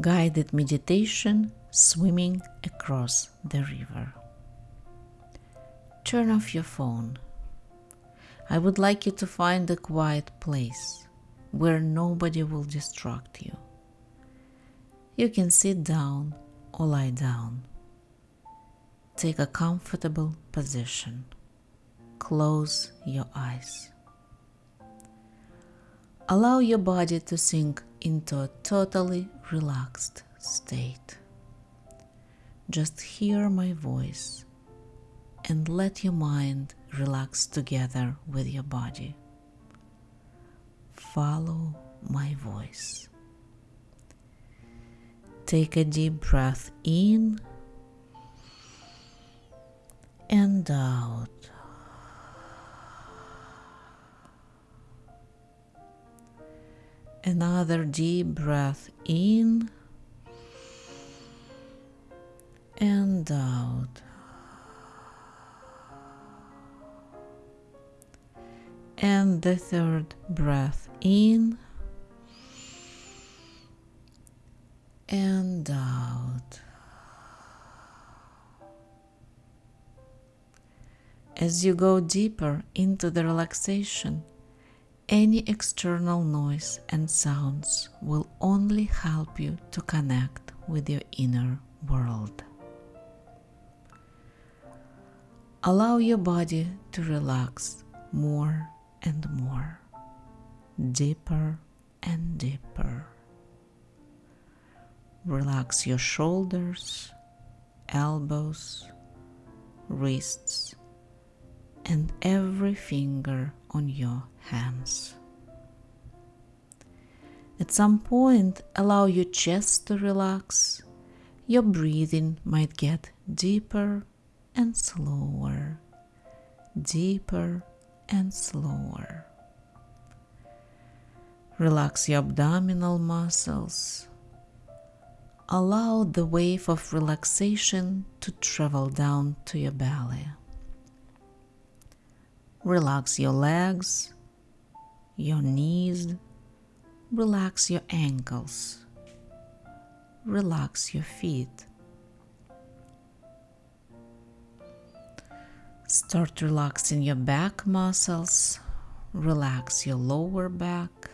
guided meditation swimming across the river. Turn off your phone. I would like you to find a quiet place where nobody will distract you. You can sit down or lie down. Take a comfortable position. Close your eyes. Allow your body to sink into a totally relaxed state. Just hear my voice and let your mind relax together with your body. Follow my voice. Take a deep breath in and out. Another deep breath in and out. And the third breath in and out. As you go deeper into the relaxation, any external noise and sounds will only help you to connect with your inner world. Allow your body to relax more and more, deeper and deeper. Relax your shoulders, elbows, wrists, and every finger on your hands. At some point, allow your chest to relax. Your breathing might get deeper and slower, deeper and slower. Relax your abdominal muscles. Allow the wave of relaxation to travel down to your belly. Relax your legs, your knees, relax your ankles, relax your feet. Start relaxing your back muscles, relax your lower back,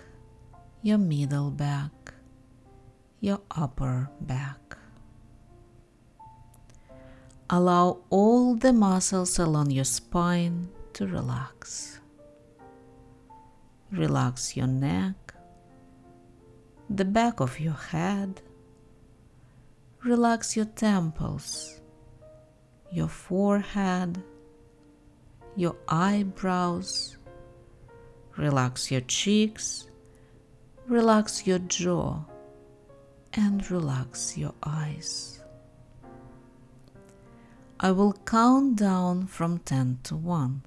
your middle back, your upper back. Allow all the muscles along your spine to relax. Relax your neck, the back of your head. Relax your temples, your forehead, your eyebrows. Relax your cheeks, relax your jaw, and relax your eyes. I will count down from 10 to 1.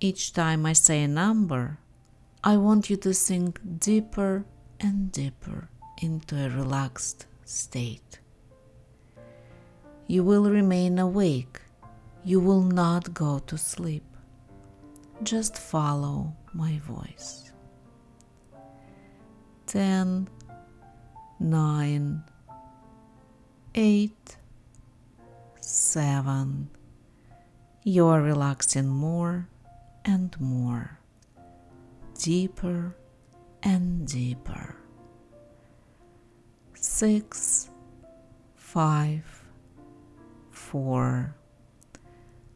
Each time I say a number, I want you to sink deeper and deeper into a relaxed state. You will remain awake. You will not go to sleep. Just follow my voice. 10, 9, 8, 7. You are relaxing more and more, deeper and deeper. Six, five, four.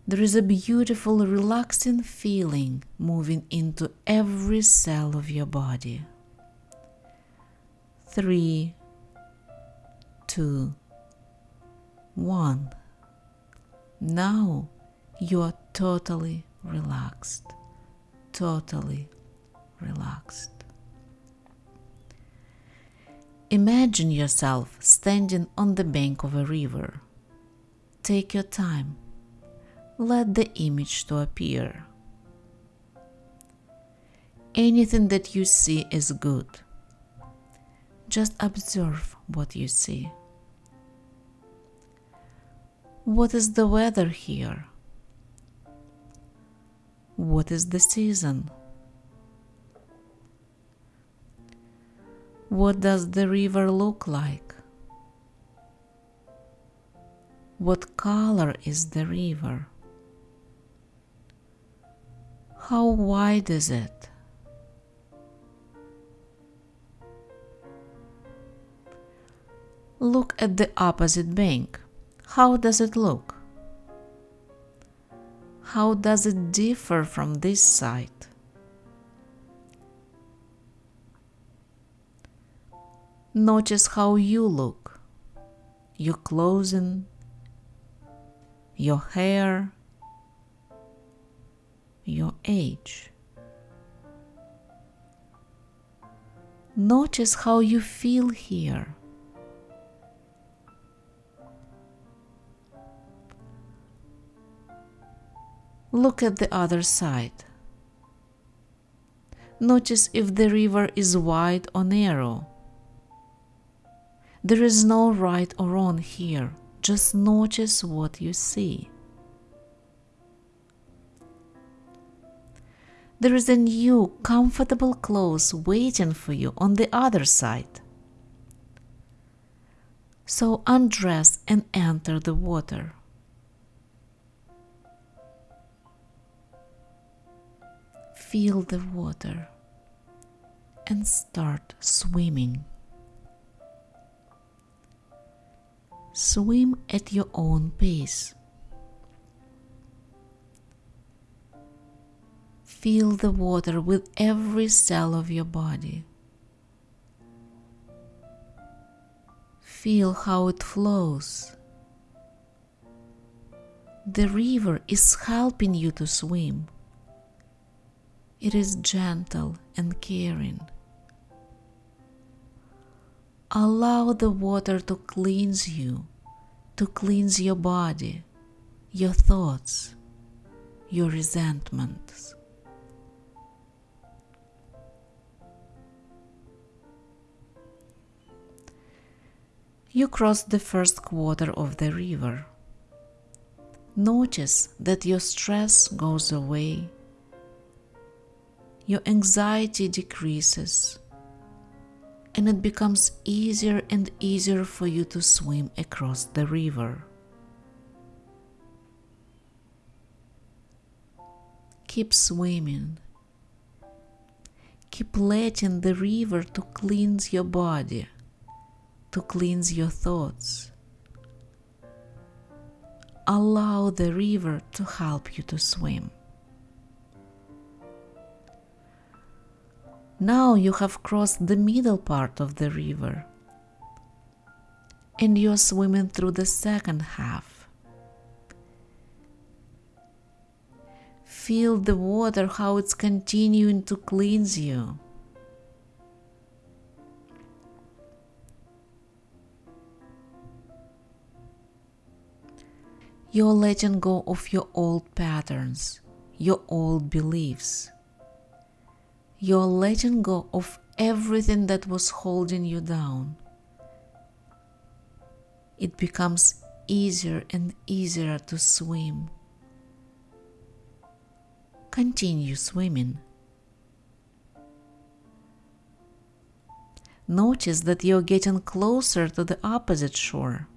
There is a beautiful, relaxing feeling moving into every cell of your body. Three, two, one. Now you are totally relaxed, totally relaxed. Imagine yourself standing on the bank of a river. Take your time. Let the image to appear. Anything that you see is good. Just observe what you see. What is the weather here? What is the season? What does the river look like? What color is the river? How wide is it? Look at the opposite bank. How does it look? How does it differ from this side? Notice how you look, your clothing, your hair, your age. Notice how you feel here. Look at the other side. Notice if the river is wide or narrow. There is no right or wrong here, just notice what you see. There is a new, comfortable clothes waiting for you on the other side. So undress and enter the water. Feel the water and start swimming. Swim at your own pace. Feel the water with every cell of your body. Feel how it flows. The river is helping you to swim. It is gentle and caring. Allow the water to cleanse you, to cleanse your body, your thoughts, your resentments. You cross the first quarter of the river. Notice that your stress goes away, your anxiety decreases, and it becomes easier and easier for you to swim across the river. Keep swimming. Keep letting the river to cleanse your body to cleanse your thoughts. Allow the river to help you to swim. Now you have crossed the middle part of the river and you're swimming through the second half. Feel the water, how it's continuing to cleanse you. You're letting go of your old patterns, your old beliefs. You're letting go of everything that was holding you down. It becomes easier and easier to swim. Continue swimming. Notice that you're getting closer to the opposite shore.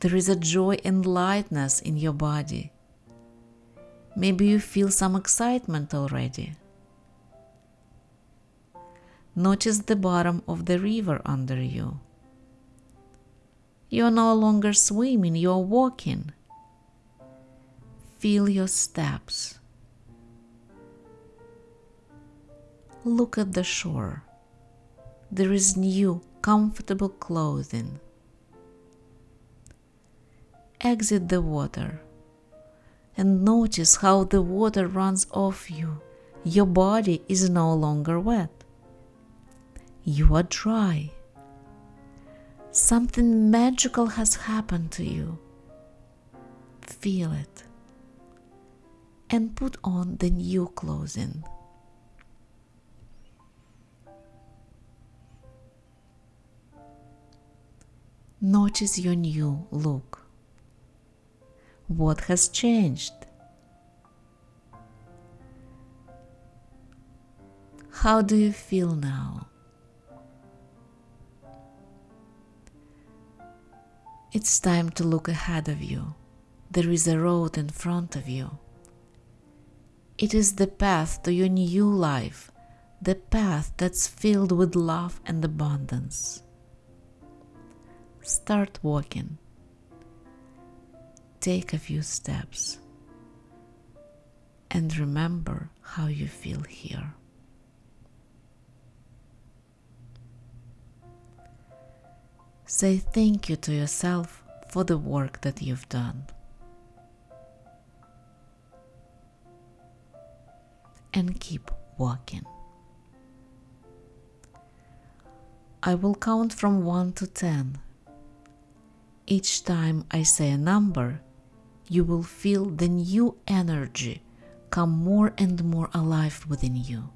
There is a joy and lightness in your body. Maybe you feel some excitement already. Notice the bottom of the river under you. You are no longer swimming, you are walking. Feel your steps. Look at the shore. There is new, comfortable clothing exit the water and notice how the water runs off you. Your body is no longer wet. You are dry. Something magical has happened to you. Feel it and put on the new clothing. Notice your new look. What has changed? How do you feel now? It's time to look ahead of you. There is a road in front of you. It is the path to your new life, the path that's filled with love and abundance. Start walking. Take a few steps. And remember how you feel here. Say thank you to yourself for the work that you've done. And keep walking. I will count from 1 to 10. Each time I say a number, you will feel the new energy come more and more alive within you.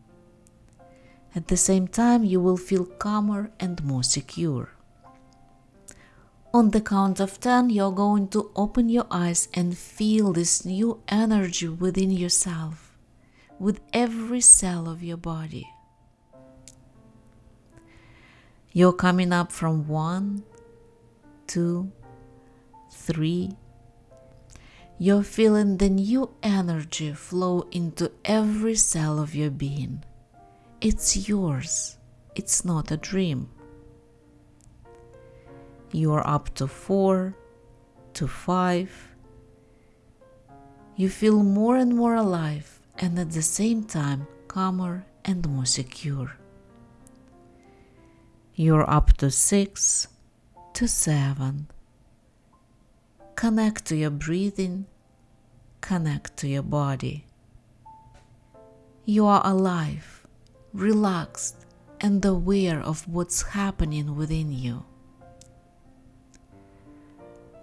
At the same time, you will feel calmer and more secure. On the count of 10, you're going to open your eyes and feel this new energy within yourself, with every cell of your body. You're coming up from 1, 2, 3. You're feeling the new energy flow into every cell of your being. It's yours, it's not a dream you are up to four, to five. You feel more and more alive and at the same time calmer and more secure. You're up to six, to seven. Connect to your breathing, connect to your body. You are alive, relaxed, and aware of what's happening within you.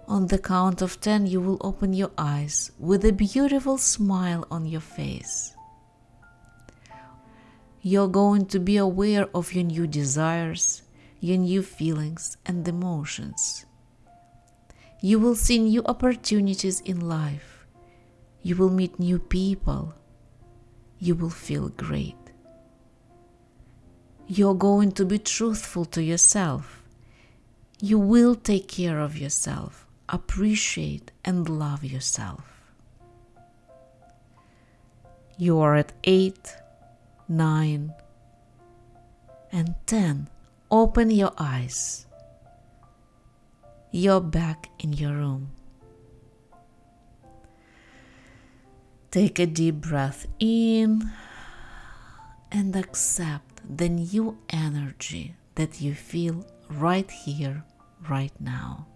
On the count of 10, you will open your eyes with a beautiful smile on your face. You're going to be aware of your new desires, your new feelings and emotions. You will see new opportunities in life. You will meet new people. You will feel great. You're going to be truthful to yourself. You will take care of yourself appreciate and love yourself. You are at 8, 9, and 10. Open your eyes. You're back in your room. Take a deep breath in and accept the new energy that you feel right here, right now.